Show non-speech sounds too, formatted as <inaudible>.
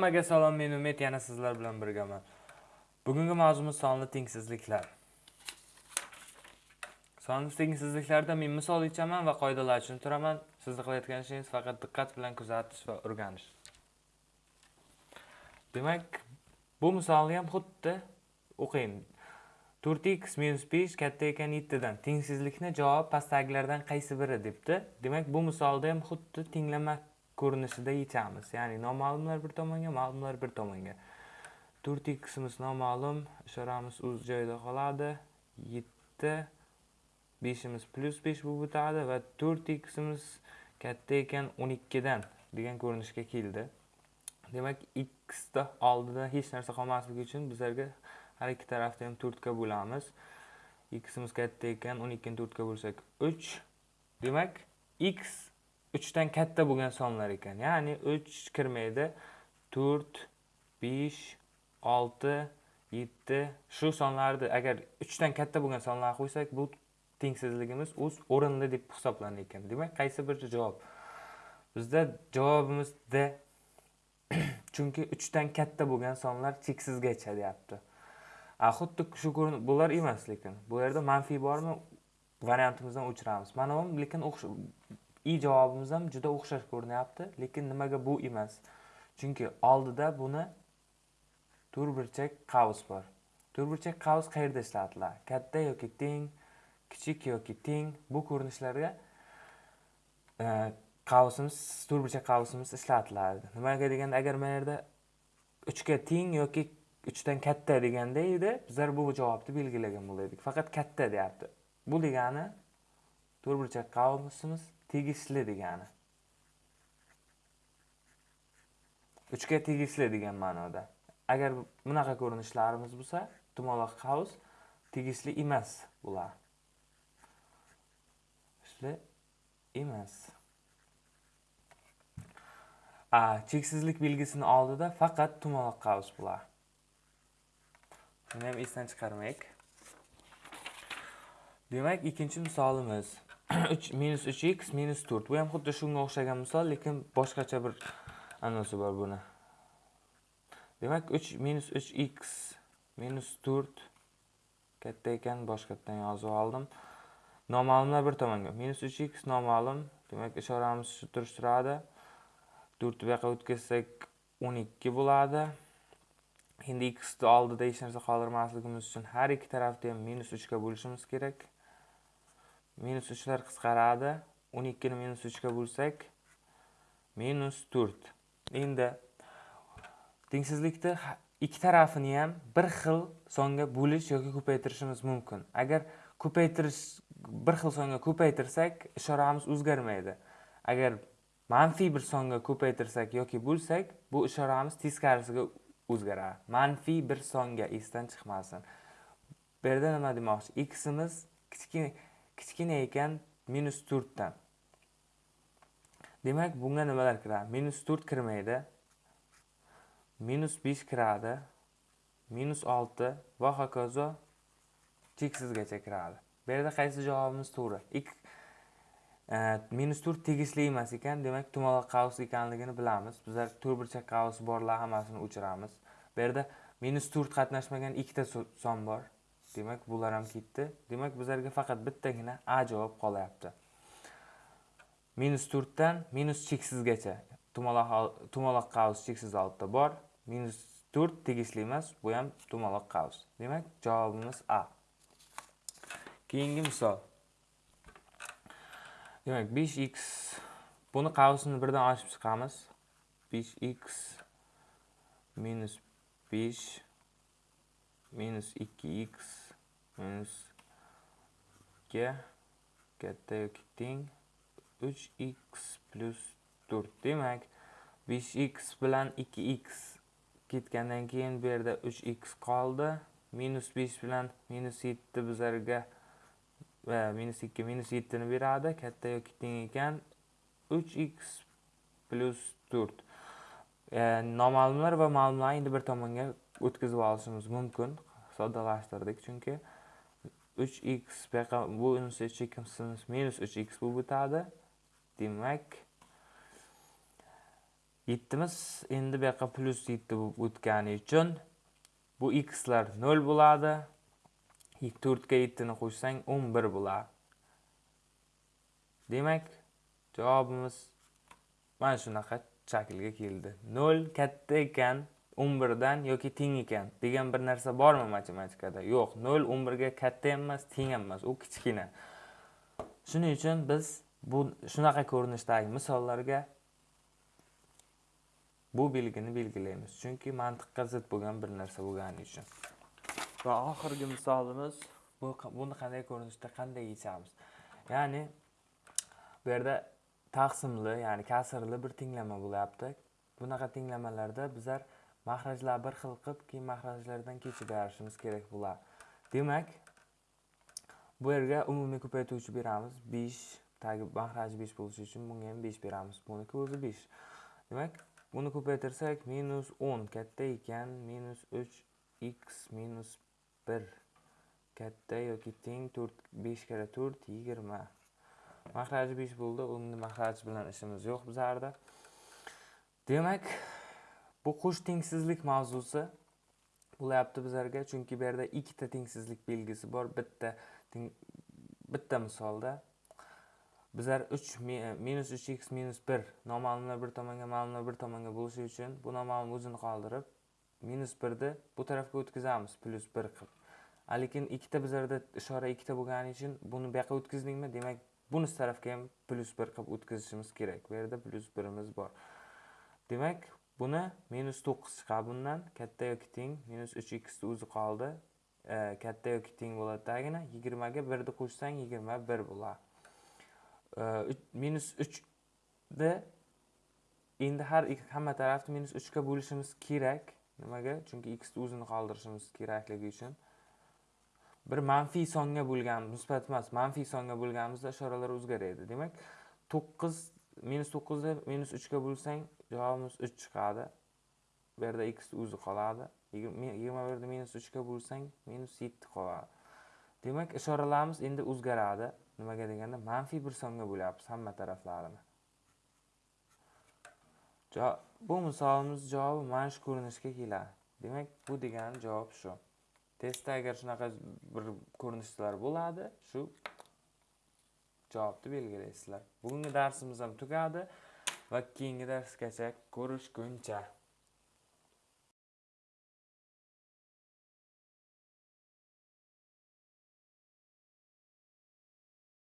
Hammaga salom, men Umid, yana sizlar bilan birgaman. Bugungi mavzumiz sonli tengsizliklar. Sonli tengsizliklarda men misol ichaman va qoidalar tushuntiraman. Sizni qilayotgan ishingiz faqat diqqat bilan kuzatish va o'rganish. Demak, bu misolni ham xuddi o'qing. 4x 5 katta ekan 7 dan. Tengsizlikni javob pastdagilardan qaysi biri debdi. Demak, bu misolda ham xuddi tenglama ko'rinishida yechamiz. Ya'ni noma'lumlar bir tomonga, ma'lumlar bir tomonga. 4ximiz noma'lum, ishoramiz o'z joyida qoladi. 7 5imiz besh 5 bo'lib o'tadi va 4ximiz katta ekan 12 dan degan ko'rinishga keldi. Demak, x da oldida hech narsa qolmasligi uchun bizlarga har ikki tarafda ham 4 ga bo'lamiz. ximiz katta ekan 12 ni 4 ga bo'lsak 3. Demak, x 3 dan katta bo'lgan sonlar ekan. Ya'ni 3 kirmaydi. 4, 5, 6, 7 shu sonlarni agar 3 dan katta bo'lgan sonlarni qo'ysak, bu tengsizligimiz o'z o'rinda deb hisoblanar ekan. Demak, qaysi bir javob? Bizda javobimiz D. <clears throat> Chunki 3 dan katta bo'lgan sonlar cheksizgacha deyapti. A xuddi shu bular emas lekin. Bu yerda manfiy bormi? Variantimizdan o'chiramiz. Mana bu lekin i javobimiz ham juda o'xshash ko'rinyapti, lekin nimaga bu emas? Chunki oldida buni to'rtburchak qavs bor. To'rtburchak qavs qayerda ishlatiladi? Katta yoki teng, kichik yoki teng bu ko'rinishlarga e, qavsimiz, to'rtburchak qavsimiz ishlatiladi. Nimaga deganda agar mana yerda 3 ga teng yoki 3 dan katta deganda edi, bizlar bu javobni belgilagan bo'lardik. Faqat katta deyapti. Bu degani to'rtburchak qavsimiz tegishli degani. 3 tegishli degan ma'noda. Agar bunaqa ko'rinishlarimiz bo'lsa, tumaloq qavs tegishli emas bular. Tegishli emas. A, cheksizlik belgisini oldida faqat tumaloq qavs bular. Buni ham esdan chiqarmaylik. Demak, ikkinchi misolimiz <clears throat> 3-3x-4. Bu ham xuddi shunga o'xshagan misol, lekin boshqacha bir anonsi bor buni. Demak, 3-3x-4. katta ekan, boshqatdan yozib oldim. Noma'lumlar bir tomonga. Minus 3x noma'lum. Demak, ishoramiz shu turish turadi. 4 bu yoqqa o'tkazsak 12 bo'ladi. Endi x ni oldida hech narsa qoldirmasligimiz uchun har ikki tarafni ham minus 3 ga bo'lishimiz kerak. Minus 3lar qisqaradi. 12 ni minus 3 ga bo'lsak minus 4 endi tengsizlikni ikki tarafini ham bir xil songa bo'lish yoki ko'paytirishimiz mumkin. Agar ko'paytirish bir xil songa ko'paytirsak ishoramiz o'zgarmaydi. Agar manfiy bir songa ko'paytirsak yoki bo'lsak bu ishoramiz teskarisiga o'zgaradi. Manfiy bir songa esdan chiqmasin. Bu yerda nima demoqchi? Ximiz kichkina kichkina ekan minus to'rtdan. Demak bunga nimalar kiradi? Minus to'rt kirmaydi minus besh kiradi minus olti va hokazo cheksizgacha kiradi. Bu yerda qaysi javobimiz to'g'ri? E, minus to'rt tegishli emas ekan demak tumaloq qavs ekanligini bilamiz. Bizlar to'rtburchak qavs borlar hammasini o'chiramiz. Bu yerda minus to'rt qatnashmagan ikkita son bor. Demak bular ham ketdi. Demak bizlarga faqat bittagina a javob qolyapti. Minus to'rtdan minus cheksizgacha. Tumaloq qavs cheksiz oldida bor. Minus to'rt tegishli emas bu ham tumaloq qavs. Demak javobimiz a. Keyingi misol. Demak 5x buni qavsini birdan ochib chiqamiz. 5x minus 5 minus 2x minus ga katta yoki teng 3x plus 4 demak 5x bilan 2x ketgandan keyin bu yerda 3x qoldi. Minus 5 bilan minus 7 bizlarga va minus 2 minus 7 ni beradi. Katta yoki teng ekan 3x plus 4 e, noma'lumlar va ma'lumlarni endi bir tomonga o'tkazib olishimiz mumkin. Soddalashtirdik chunki 3x bu yoqqa unisi 3x minus 3x bo'lib o'tadi demak yettimiz endi bu yoqqa plyus yetti bo'lib o'tgani uchun bu xlar nol bo'ladi. To'rtga yettini qo'shsang o'n bir bo'ladi. Demak javobimiz mana shunaqa shaklga keldi. Nol katta ekan. O'n birdan yoki teng ekan degan bir narsa bormi matematikada? Yo'q nol o'n birga katta ham emas teng ham emas u kichkina. Shuning uchun biz bu shunaqa ko'rinishdagi misollarga bu belgini belgilaymiz. Chunki mantiqqa zid bo'lgan bir narsa bo'lgani uchun. Va oxirgi misolimiz bu buni qanday ko'rinishda qanday yechamiz? Ya'ni bu yerda taqsimli ya'ni kasrli bir tenglama bo'lyapti. Bunaqa tenglamalarda bizlar mahrajlar bir xil qilib keyin mahrajlardan kechib berishimiz kerak bular. Demak bu yerga umumiy ko'paytuvchi beramiz besh tagi mahraji besh bo'lishi uchun bunga ham besh beramiz. Buniki o'zi besh. Demak buni ko'paytirsak minus o'n katta ekan minus uch x minus bir katta yoki teng to'rt besh karra to'rt yigirma. Mahraji besh bo'ldi endi mahraj bilan ishimiz yo'q bizlarda. Demak bu qo'sh tengsizlik mavzusi bo'lyapti bizlarga chunki bu yerda ikkita tengsizlik belgisi bor bitta bitta misolda. Bizlar uch minus uch x minus bir noma'lumlar bir tomonga ma'lumlar bir tomonga bo'lishi uchun bu noma'lum o'zini qoldirib minus birni bu tarafga o'tkazamiz plyus bir qilib. Lekin ikkita bizlarda ishora ikkita bo'lgani uchun buni bu yoqqa o'tkazdingmi? Demak bunisi tarafga ham plyus bir qilib o'tkazishimiz kerak. Bu yerda plyus birimiz bor. Demak buni minus to'qqiz chiqadi bundan. Katta yoki teng minus uch xni o'zi qoldi. E, katta yoki teng bo'ladi tagina yigirmaga birni qo'shsang yigirma bir bo'ladi e, minus uchni endi har hamma tarafni minus uchga bo'lishimiz kerak. Nimaga? Chunki xni o'zini qoldirishimiz kerakligi uchun. Bir manfiy songa bo'lgan musbat emas manfiy songa bo'lganimizda ishoralar o'zgaradi. Demak to'qqiz minus to'qqizni minus uchga bo'lsang javobimiz uch chiqadi. Bu yerda x o'zi qoladi. Yigirma birni minus uchga bo'lsang minus yetti qoladi. Demak ishoralarimiz endi o'zgaradi. Nimaga deganda manfiy bir songa bo'lyapmiz hamma taraflarini bu misolimiz javobi mana shu ko'rinishga keladi. Demak bu degani javob shu. Testda agar shunaqa bir ko'rinishlar bo'ladi shu javobni belgilaysizlar. Bugungi darsimiz ham tugadi va keyingi darsgacha ko'rishguncha.